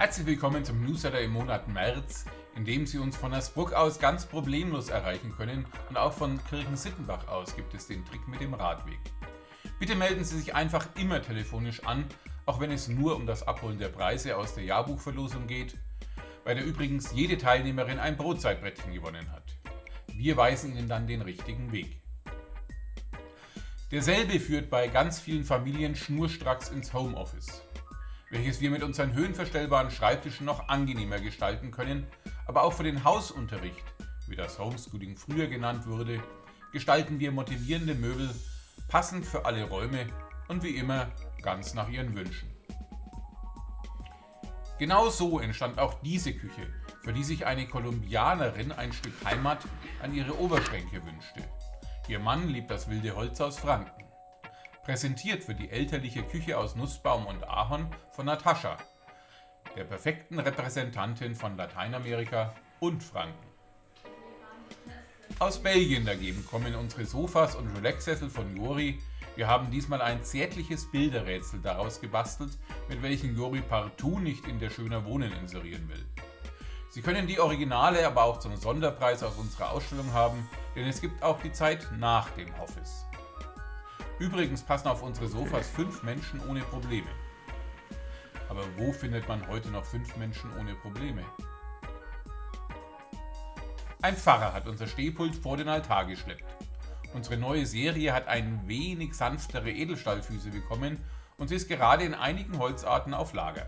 Herzlich willkommen zum Newsletter im Monat März, in dem Sie uns von Asbruck aus ganz problemlos erreichen können und auch von Kirchen-Sittenbach aus gibt es den Trick mit dem Radweg. Bitte melden Sie sich einfach immer telefonisch an, auch wenn es nur um das Abholen der Preise aus der Jahrbuchverlosung geht, bei der übrigens jede Teilnehmerin ein Brotzeitbrettchen gewonnen hat. Wir weisen Ihnen dann den richtigen Weg. Derselbe führt bei ganz vielen Familien schnurstracks ins Homeoffice welches wir mit unseren höhenverstellbaren Schreibtischen noch angenehmer gestalten können, aber auch für den Hausunterricht, wie das Homeschooling früher genannt wurde, gestalten wir motivierende Möbel, passend für alle Räume und wie immer ganz nach ihren Wünschen. Genau so entstand auch diese Küche, für die sich eine Kolumbianerin ein Stück Heimat an ihre Oberschränke wünschte. Ihr Mann liebt das wilde Holz aus Franken. Präsentiert wird die elterliche Küche aus Nussbaum und Ahorn von Natascha, der perfekten Repräsentantin von Lateinamerika und Franken. Aus Belgien dagegen kommen unsere Sofas und Relaxsessel von Jori. Wir haben diesmal ein zärtliches Bilderrätsel daraus gebastelt, mit welchem Jori partout nicht in der Schöner Wohnen inserieren will. Sie können die Originale aber auch zum Sonderpreis aus unserer Ausstellung haben, denn es gibt auch die Zeit nach dem Office. Übrigens passen auf unsere Sofas fünf Menschen ohne Probleme. Aber wo findet man heute noch fünf Menschen ohne Probleme? Ein Pfarrer hat unser Stehpult vor den Altar geschleppt. Unsere neue Serie hat ein wenig sanftere Edelstahlfüße bekommen und sie ist gerade in einigen Holzarten auf Lager.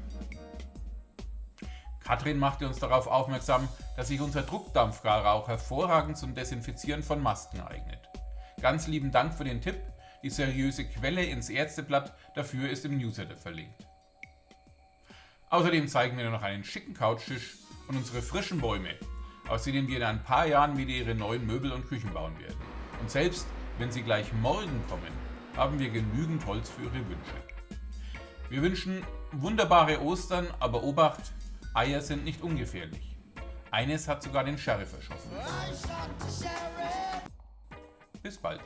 Katrin machte uns darauf aufmerksam, dass sich unser Druckdampfgarer auch hervorragend zum Desinfizieren von Masken eignet. Ganz lieben Dank für den Tipp die seriöse Quelle ins Ärzteblatt dafür ist im Newsletter verlinkt. Außerdem zeigen wir noch einen schicken Couchtisch und unsere frischen Bäume, aus denen wir in ein paar Jahren wieder ihre neuen Möbel und Küchen bauen werden. Und selbst wenn sie gleich morgen kommen, haben wir genügend Holz für Ihre Wünsche. Wir wünschen wunderbare Ostern, aber Obacht, Eier sind nicht ungefährlich. Eines hat sogar den Sheriff erschossen. Bis bald.